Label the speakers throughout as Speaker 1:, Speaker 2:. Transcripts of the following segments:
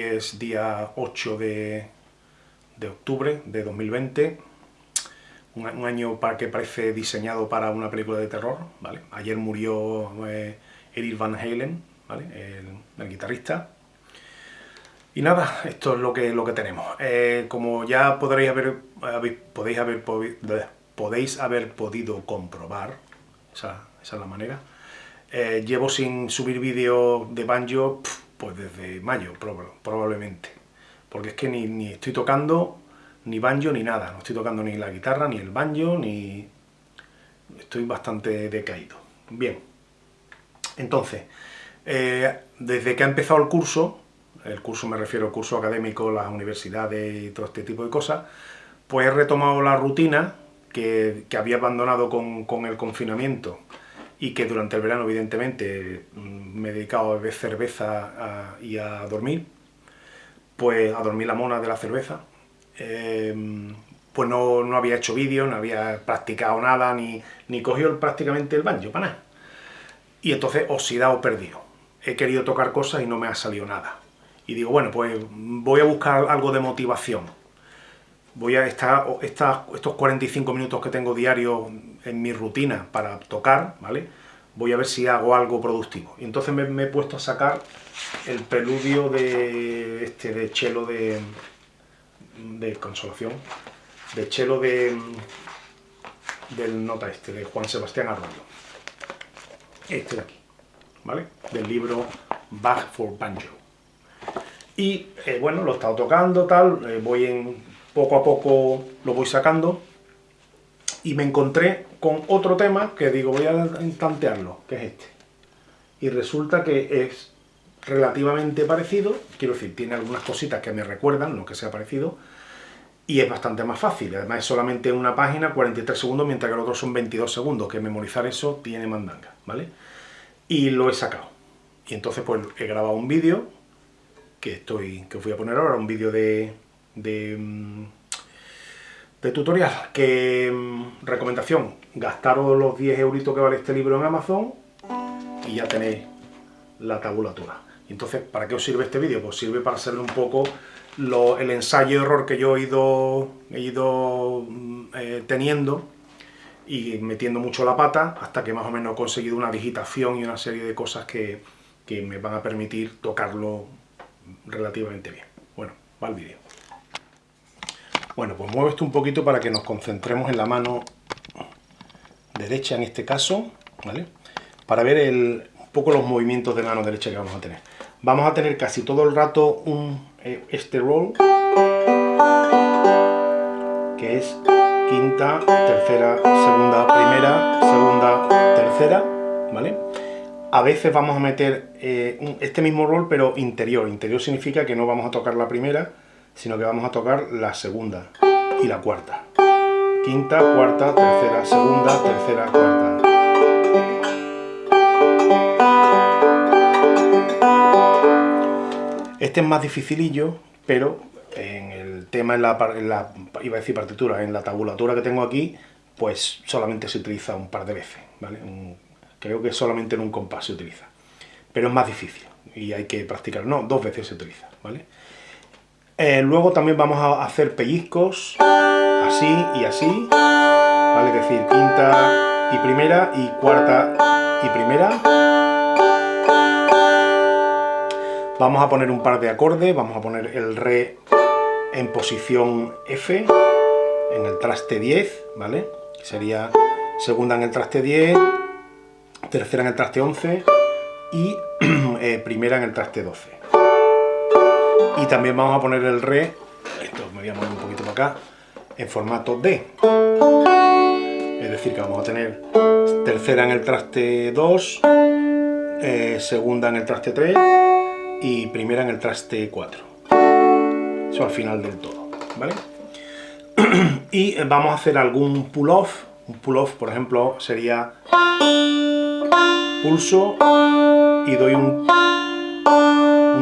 Speaker 1: es día 8 de, octubre de 2020. Un, año para que parece diseñado para una película de terror, ¿vale? Ayer murió eh, Van Halen, ¿vale? el, guitarrista. Y nada, esto es lo que, lo que tenemos. Eh, como ya podréis haber, podéis, haber, podéis haber podido comprobar, esa, es la manera, eh, llevo sin subir vídeo de banjo pues desde mayo, probablemente. Porque es que ni, estoy tocando ni banjo ni nada. No estoy tocando ni la guitarra, ni el banjo, ni... Estoy bastante decaído. Bien. Entonces, eh, desde que ha empezado el curso, el curso me refiero al curso académico, las universidades y todo este tipo de cosas, pues he retomado la rutina que, había abandonado con el confinamiento y que durante el verano, evidentemente, mm, me he dedicado a beber cerveza y a dormir, pues a dormir la mona de la cerveza. Em, pues no, no, había hecho vídeo, no había practicado nada, ni, ni cogido prácticamente el banjo para nada. Y entonces oxidado perdido. He querido tocar cosas y no me ha salido nada. Y digo, bueno, pues voy a buscar algo de motivación voy a estar estos 45 minutos que tengo diario en mi rutina para tocar, ¿vale? Voy a ver si hago algo productivo. Y entonces me, he puesto a sacar el preludio de este de chelo de, de consolación, de chelo de del nota este, de Juan Sebastián Arroyo. Este de aquí, ¿vale? Del libro Bach for Banjo. Y eh, bueno, lo he estado tocando, tal, eh, voy en poco a poco lo voy sacando, y me encontré con otro tema que digo, voy a tantearlo, que es este. Y resulta que es relativamente parecido, quiero decir, tiene algunas cositas que me recuerdan lo que sea parecido, y es bastante más fácil, además es solamente una página, 43 segundos, mientras que el otro son 22 segundos, que memorizar eso tiene mandanga, ¿vale? Y lo he sacado. Y entonces pues he grabado un vídeo, que estoy que os voy a poner ahora, un vídeo de, de, mm, de tutorial. Que, mm, recomendación, gastaros los 10 euritos que vale este libro en Amazon y ya tenéis la tabulatura. Entonces, ¿para qué os sirve este vídeo? Pues sirve para hacerle un poco el ensayo-error que yo he ido, he ido mm, eh, teniendo y metiendo mucho la pata hasta que más o menos he conseguido una digitación y una serie de cosas que, que me van a permitir tocarlo relativamente bien. Bueno, va el vídeo. Bueno, pues muevo esto un poquito para que nos concentremos en la mano derecha en este caso, ¿vale? Para ver un poco los movimientos de mano derecha que vamos a tener. Vamos a tener casi todo el rato eh, este roll, que es quinta, tercera, segunda, primera, segunda, tercera, ¿vale? A veces vamos a meter eh, este mismo roll, pero interior. Interior significa que no vamos a tocar la primera, sino que vamos a tocar la segunda y la cuarta. Quinta, cuarta, tercera, segunda, tercera, cuarta. Este es más dificilillo, pero en el tema, en la, iba a decir partitura, en la tabulatura que tengo aquí, pues solamente se utiliza un par de veces, ¿vale? creo que solamente en un compás se utiliza. Pero es más difícil y hay que practicar. No, dos veces se utiliza, ¿vale? Eh, luego también vamos a hacer pellizcos, así y así, ¿vale? Es decir, quinta y primera y cuarta y primera. Vamos a poner un par de acordes, vamos a poner el re en posición F, en el traste 10, ¿vale? Sería segunda en el traste 10, tercera en el traste 11 y eh, primera en el traste 12 y también vamos a poner el re, esto me voy a mover un poquito para acá, en formato D. Es decir, que vamos a tener tercera en el traste 2, eh, segunda en el traste 3 y primera en el traste 4. Eso al final del todo, ¿vale? y vamos a hacer algún pull-off. Un pull-off, por ejemplo, sería pulso y doy un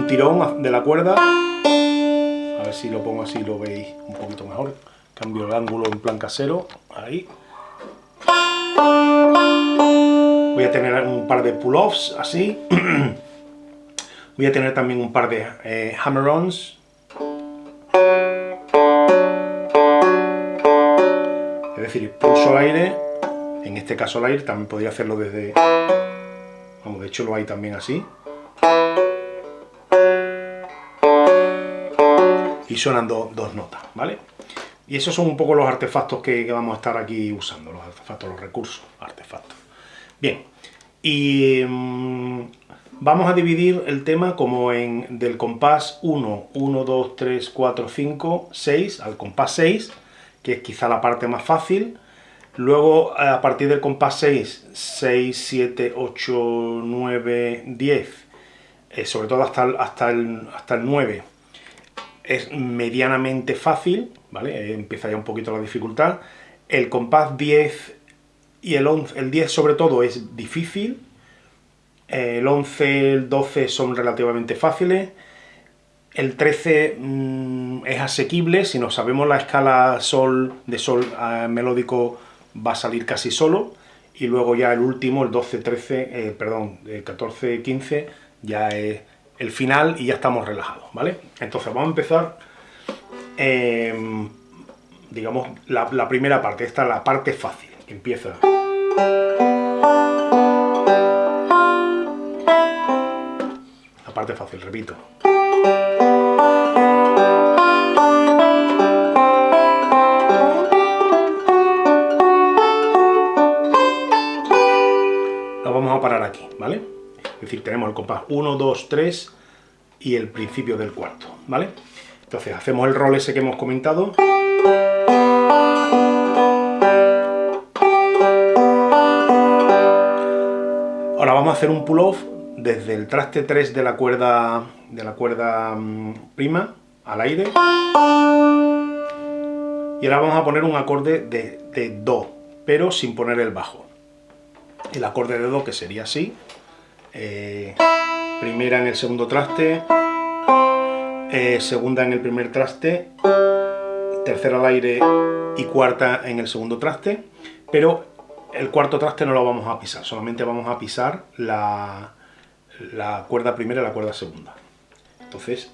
Speaker 1: tirón de la cuerda. A ver si lo pongo así lo veis un poquito mejor. Cambio el ángulo en plan casero. Ahí. Voy a tener un par de pull-offs así. Voy a tener también un par de eh, hammer-ons. Es decir, pulso el aire, en este caso el aire, también podría hacerlo desde... Vamos, de hecho lo hay también así. Y suenan dos notas, ¿vale? Y esos son un poco los artefactos que, que vamos a estar aquí usando, los artefactos, los recursos, artefactos. Bien, y mm, vamos a dividir el tema como en del compás 1, 1, 2, 3, 4, 5, 6, al compás 6, que es quizá la parte más fácil. Luego, a partir del compás 6, 6, 7, 8, 9, 10, sobre todo hasta hasta el, hasta el 9, es medianamente fácil, ¿vale? Empieza ya un poquito la dificultad. El compás 10 y el 11, el 10 sobre todo es difícil, el 11, el 12 son relativamente fáciles, el 13 mm, es asequible, si nos sabemos la escala sol de sol melódico va a salir casi solo, y luego ya el último, el 12, 13, eh, perdón, el 14, 15, ya es el final y ya estamos relajados, ¿vale? Entonces vamos a empezar, em, digamos, la, primera parte, esta es la parte fácil, empieza... La parte fácil, repito. Lo vamos a parar aquí, ¿vale? Es decir, tenemos el compás 1, 2, 3 y el principio del cuarto, ¿vale? Entonces hacemos el rol ese que hemos comentado. Ahora vamos a hacer un pull-off desde el traste 3 de la cuerda, de la cuerda mm, prima al aire. Y ahora vamos a poner un acorde de, Do, pero sin poner el bajo. El acorde de Do que sería así. Eh, primera en el segundo traste, eh, segunda en el primer traste, tercera al aire y cuarta en el segundo traste, pero el cuarto traste no lo vamos a pisar, solamente vamos a pisar la, la cuerda primera y la cuerda segunda. Entonces...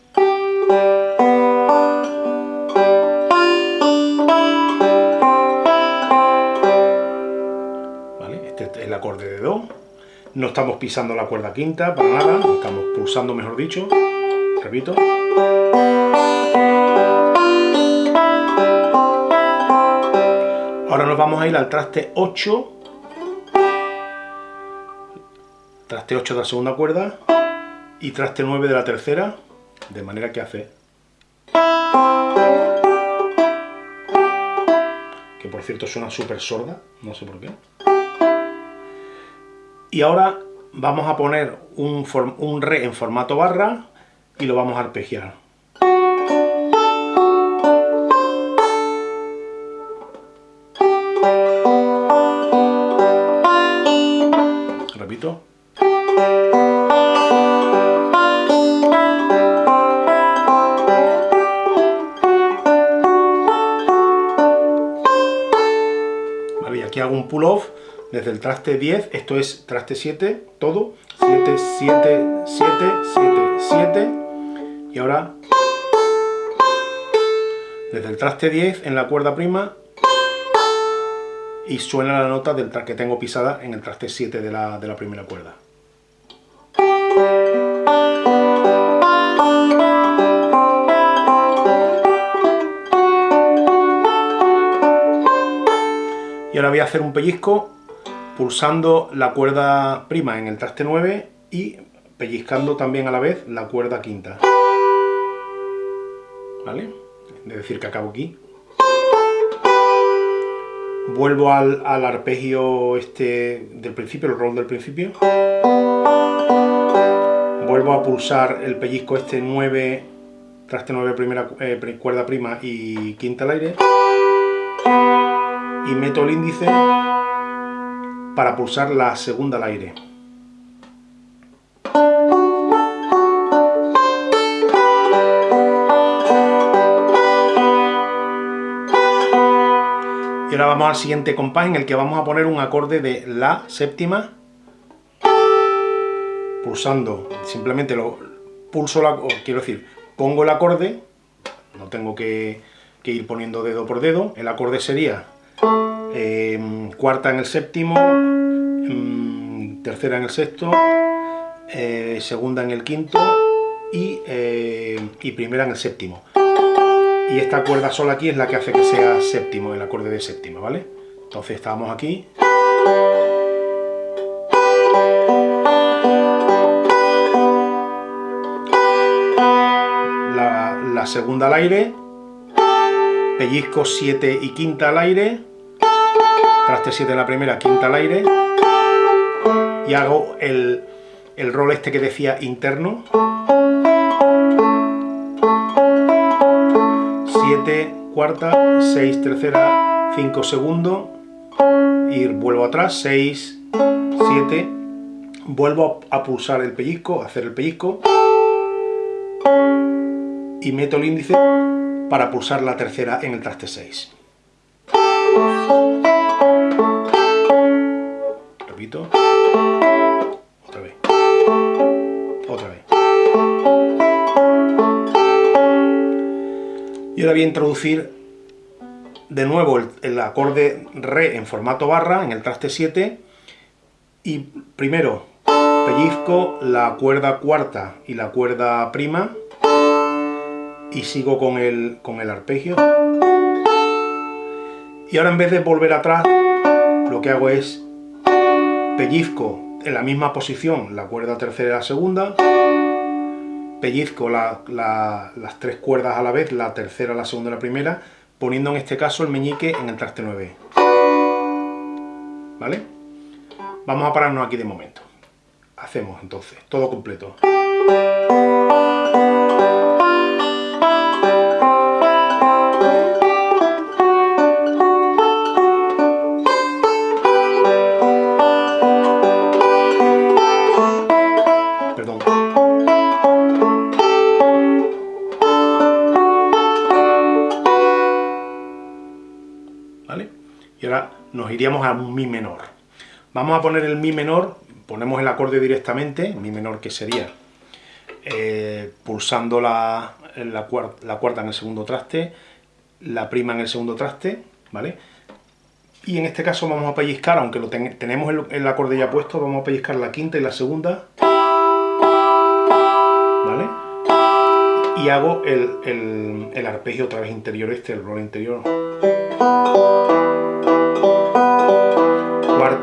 Speaker 1: ¿Vale? Este es el acorde de Do. No estamos pisando la cuerda quinta para nada, estamos pulsando mejor dicho. Repito. Ahora nos vamos a ir al traste 8, traste 8 de la segunda cuerda y traste 9 de la tercera, de manera que hace... Que por cierto suena súper sorda, no sé por qué. Y ahora vamos a poner un, un re en formato barra y lo vamos a arpegiar. pull-off desde el traste 10, esto es traste 7, todo, 7, 7, 7, 7, 7, y ahora desde el traste 10 en la cuerda prima y suena la nota del que tengo pisada en el traste 7 de la, de la primera cuerda. Y ahora voy a hacer un pellizco pulsando la cuerda prima en el traste 9 y pellizcando también a la vez la cuerda quinta. ¿Vale? Es decir, que acabo aquí. Vuelvo al, arpegio este del principio, el roll del principio. Vuelvo a pulsar el pellizco este 9, traste 9 primera eh, cuerda prima y quinta al aire y meto el índice para pulsar la segunda al aire. Y ahora vamos al siguiente compás en el que vamos a poner un acorde de La séptima, pulsando, simplemente lo pulso la, quiero decir, pongo el acorde, no tengo que, ir poniendo dedo por dedo, el acorde sería em, cuarta en el séptimo, em, tercera en el sexto, eh, segunda en el quinto y, eh, y primera en el séptimo. Y esta cuerda sola aquí es la que hace que sea séptimo, el acorde de séptima, ¿vale? Entonces estábamos aquí. La, segunda al aire, pellizco 7 y quinta al aire, traste 7 en la primera, quinta al aire, y hago el, el rol este que decía interno. 7, cuarta, 6, tercera, 5 segundo, y vuelvo atrás, 6, 7, vuelvo a pulsar el pellizco, hacer el pellizco, y meto el índice para pulsar la tercera en el traste 6. Otra vez. Otra vez. Y ahora voy a introducir de nuevo el, acorde Re en formato barra, en el traste 7, y primero pellizco la cuerda cuarta y la cuerda prima, y sigo con el, con el arpegio. Y ahora en vez de volver atrás, lo que hago es pellizco en la misma posición la cuerda tercera y la segunda, pellizco las tres cuerdas a la vez, la tercera, la segunda y la primera, poniendo en este caso el meñique en el traste 9. ¿Vale? Vamos a pararnos aquí de momento. Hacemos entonces todo completo. Iríamos a un mi menor. Vamos a poner el mi menor, ponemos el acorde directamente, mi menor que sería eh, pulsando la, la, cuarta en el segundo traste, la prima en el segundo traste, ¿vale? Y en este caso vamos a pellizcar, aunque lo tenemos el, acorde ya puesto, vamos a pellizcar la quinta y la segunda, ¿vale? Y hago el, el, el arpegio otra vez interior este, el rol interior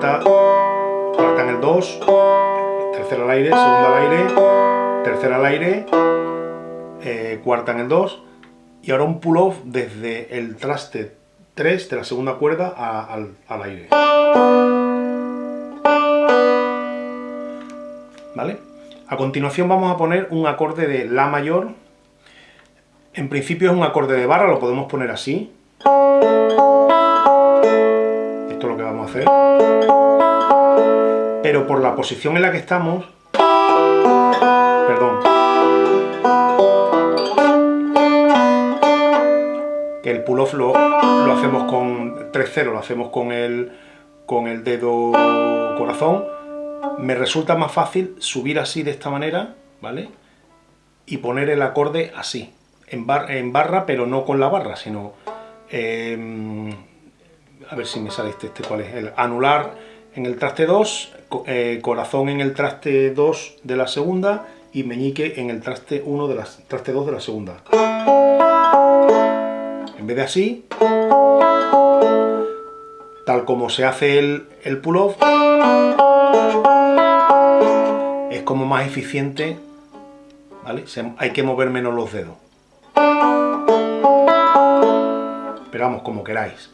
Speaker 1: cuarta, en el 2, tercera al aire, segunda al aire, tercera al aire, eh, cuarta en el 2, y ahora un pull-off desde el traste 3 de la segunda cuerda al, al aire. ¿Vale? A continuación vamos a poner un acorde de La mayor. En principio es un acorde de barra, lo podemos poner así hacer. Pero por la posición en la que estamos... Perdón. Que el pull-off lo, hacemos con 3-0, lo hacemos con el, con el dedo corazón. Me resulta más fácil subir así de esta manera, ¿vale? Y poner el acorde así, en, en barra, pero no con la barra, sino... Em, a ver si me sale este, este cuál es, el anular en el traste 2, eh, corazón en el traste 2 de la segunda y meñique en el traste 1 de la traste 2 de la segunda. En vez de así, tal como se hace el, el pull-off, es como más eficiente, ¿vale? hay que mover menos los dedos. Pero vamos, como queráis.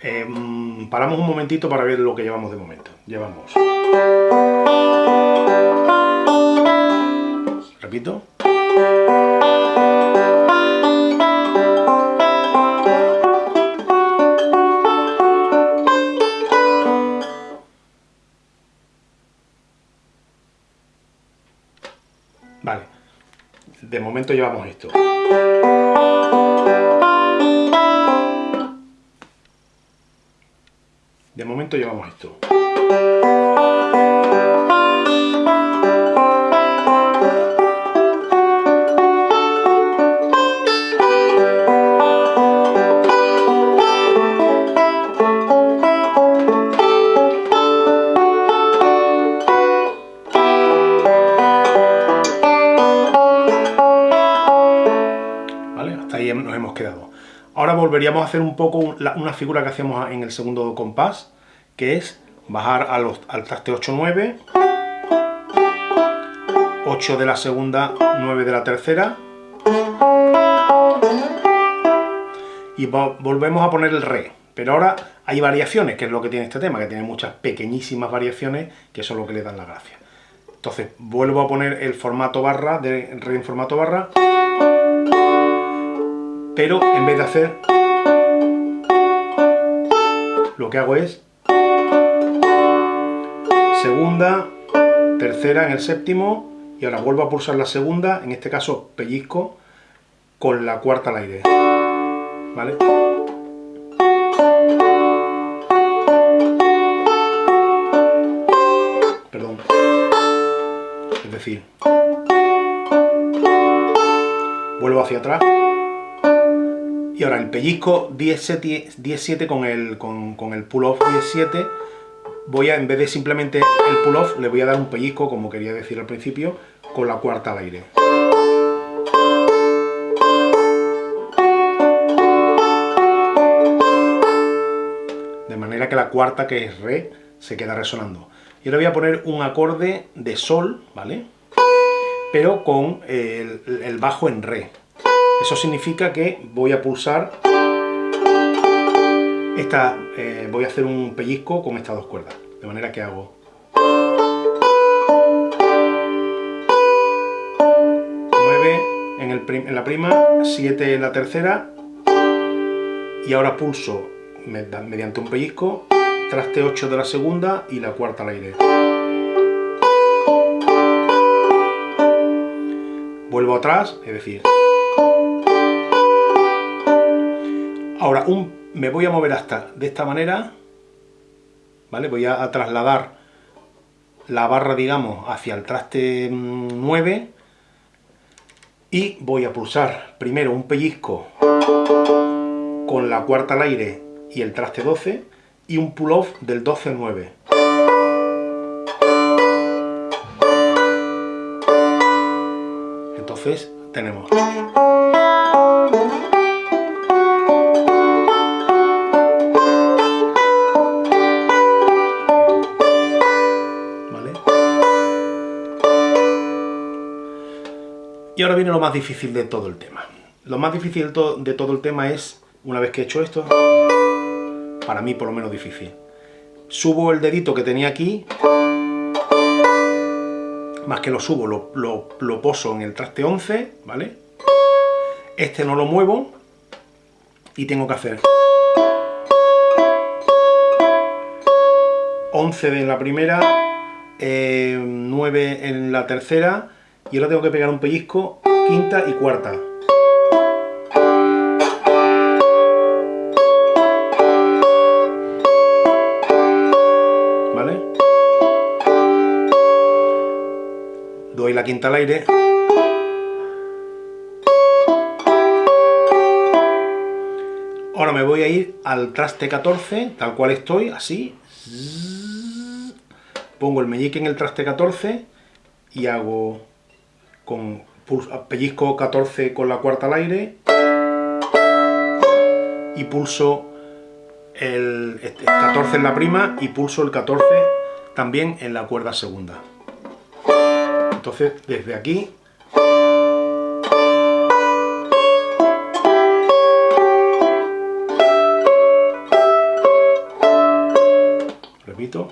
Speaker 1: Em, paramos un momentito para ver lo que llevamos de momento. Llevamos... Repito. Vale. De momento llevamos esto. momento llevamos esto. Hasta ahí nos hemos quedado. Ahora volveríamos a hacer un poco una figura que hacíamos en el segundo compás, que es bajar al traste 8-9, 8 de la segunda, 9 de la tercera, y volvemos a poner el re. Pero ahora hay variaciones, que es lo que tiene este tema, que tiene muchas pequeñísimas variaciones, que son lo que le dan la gracia. Entonces, vuelvo a poner el formato barra, de re en formato barra, pero en vez de hacer, lo que hago es segunda, tercera en el séptimo, y ahora vuelvo a pulsar la segunda, en este caso pellizco, con la cuarta al aire. ¿Vale? Vuelvo hacia atrás. Y ahora el pellizco 10-7 con el, con, el pull-off 10-7 voy a, en vez de simplemente el pull-off, le voy a dar un pellizco, como quería decir al principio, con la cuarta al aire. De manera que la cuarta, que es re, se queda resonando. Y ahora voy a poner un acorde de sol, ¿vale? pero con el, bajo en re. Eso significa que voy a pulsar esta, eh, voy a hacer un pellizco con estas dos cuerdas, de manera que hago 9 en, en la prima, 7 en la tercera y ahora pulso mediante un pellizco, traste 8 de la segunda y la cuarta al aire. vuelvo atrás, es decir... Ahora un, me voy a mover hasta de esta manera, ¿vale? Voy a, trasladar la barra, digamos, hacia el traste 9 mm, y voy a pulsar primero un pellizco con la cuarta al aire y el traste 12 y un pull-off del 12 al 9. tenemos... Y ahora viene lo más difícil de todo el tema. Lo más difícil de todo el tema es, una vez que he hecho esto, para mí por lo menos difícil. Subo el dedito que tenía aquí más que lo subo, lo, poso en el traste 11, ¿vale? Este no lo muevo y tengo que hacer 11 en la primera, 9 eh, en la tercera y ahora tengo que pegar un pellizco quinta y cuarta. la quinta al aire. Ahora me voy a ir al traste 14, tal cual estoy, así. Pongo el meñique en el traste 14 y hago con pellizco 14 con la cuarta al aire y pulso el 14 este, en la prima y pulso el 14 también en la cuerda segunda. Entonces, desde aquí... Repito.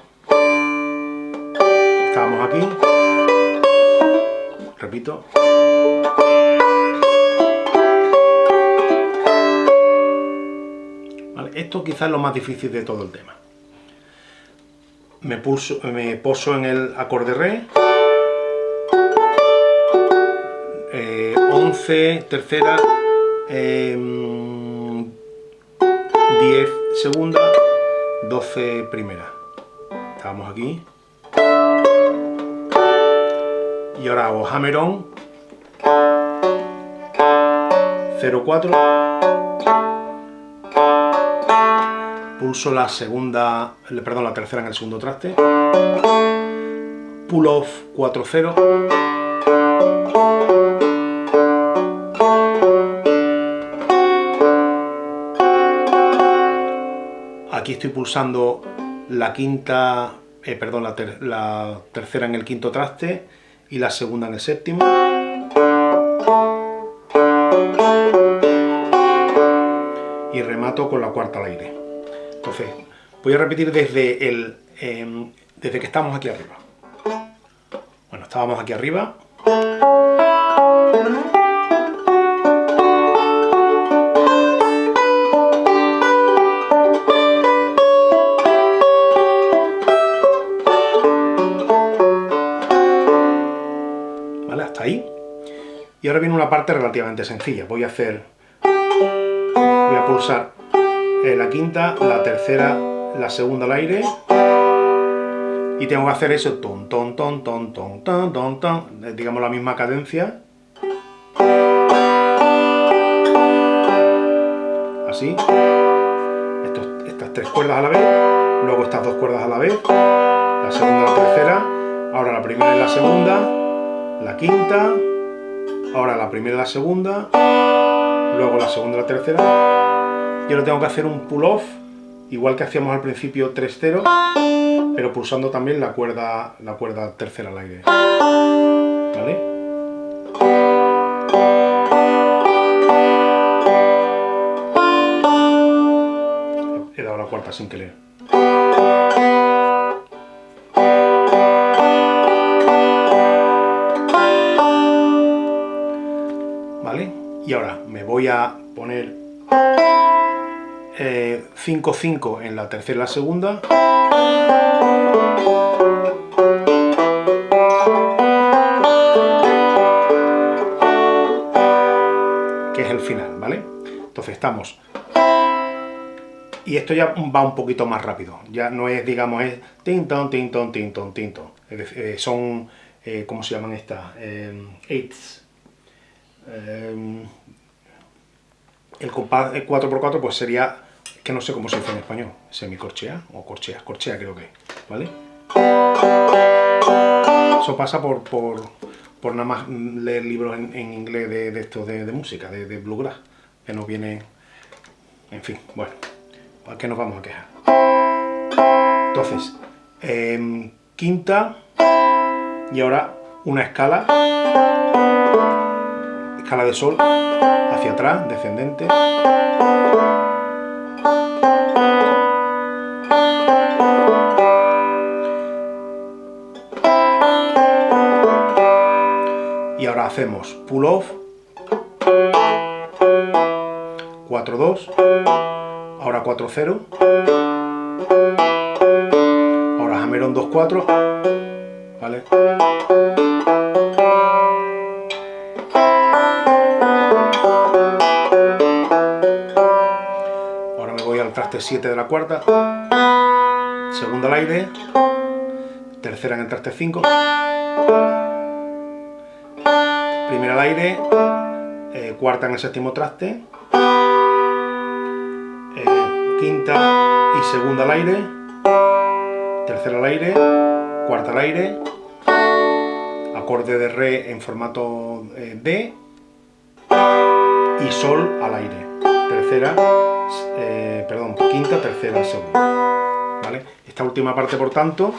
Speaker 1: Estábamos aquí. Repito. esto quizás es lo más difícil de todo el tema. Me, pulso, me poso en el acorde re. 11, tercera, 10 em, segunda, 12 primera. Estábamos aquí y ahora hago hammer on 04 pulso la segunda perdón la tercera en el segundo traste. Pull off 40 aquí estoy pulsando la quinta eh, perdón la, ter la tercera en el quinto traste y la segunda en el séptimo. Y remato con la cuarta al aire. Entonces, voy a repetir desde, el, em, desde que estamos aquí arriba. Bueno, estábamos aquí arriba. Y ahora viene una parte relativamente sencilla. Voy a hacer... Voy a pulsar eh, la quinta, la tercera, la segunda al aire. Y tengo que hacer eso, ton, ton, ton, ton, ton, ton, ton, ton, digamos la misma cadencia. Así. estas tres cuerdas a la vez, luego estas dos cuerdas a la vez, la segunda la tercera, ahora la primera y la segunda, la quinta, ahora la primera y la segunda, luego la segunda y la tercera, y ahora tengo que hacer un pull-off, igual que hacíamos al principio 3-0, pero pulsando también la cuerda, la cuerda tercera al aire. ¿Vale? He dado la cuarta sin querer. Y ahora me voy a poner 5-5 eh, en la tercera y la segunda. Que es el final, ¿vale? Entonces estamos. Y esto ya va un poquito más rápido, ya no es, digamos, es tintón, tintón, tintón, tintón, eh, son, eh, ¿cómo se llaman estas? eighths, Em, el compás 4x4 pues sería, que no sé cómo se dice en español, semicorchea o corchea, corchea creo que, ¿vale? Eso pasa por, por, nada más leer libros en, inglés de, de esto de, música, de, bluegrass, que no viene, en fin, bueno, ¿a qué nos vamos a quejar? Entonces, em, quinta y ahora una escala escala de sol hacia atrás, descendente. Y ahora hacemos pull off, 4-2, ahora 4-0, ahora hammer on 2-4, ¿vale? Traste 7 de la cuarta, segunda al aire, tercera en el traste 5, primera al aire, eh, cuarta en el séptimo traste, eh, quinta y segunda al aire, tercera al aire, cuarta al aire, acorde de re en formato eh, D y sol al aire, tercera eh, perdón, quinta, tercera, segunda. ¿Vale? Esta última parte, por tanto,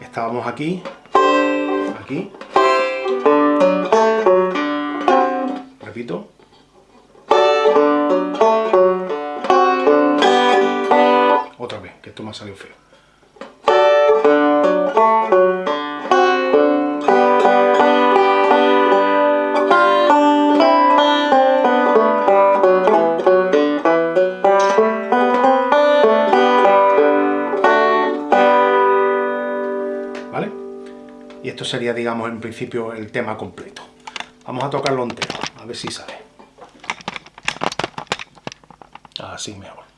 Speaker 1: estábamos aquí, aquí, repito, otra vez, que esto me ha salido feo. Sería, digamos, en principio el tema completo. Vamos a tocarlo entero, a ver si sale. Así mejor.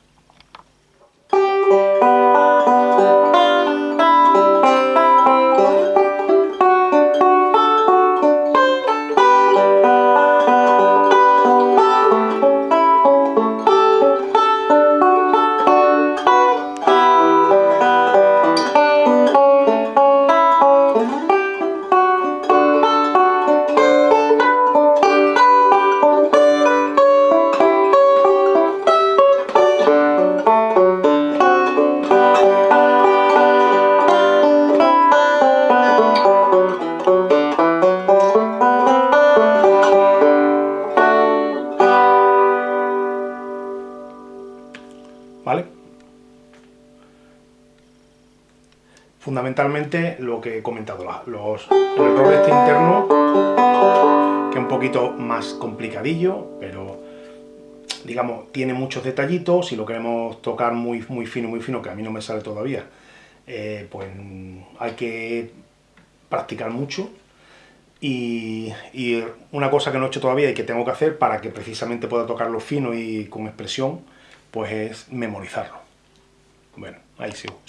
Speaker 1: Fundamentalmente lo que he comentado, los, error este interno, que es un poquito más complicadillo, pero digamos, tiene muchos detallitos, si lo queremos tocar muy, muy fino, muy fino, que a mí no me sale todavía, eh, pues hay que practicar mucho, y, una cosa que no he hecho todavía y que tengo que hacer para que precisamente pueda tocarlo fino y con expresión, pues es memorizarlo. Bueno, ahí sigo.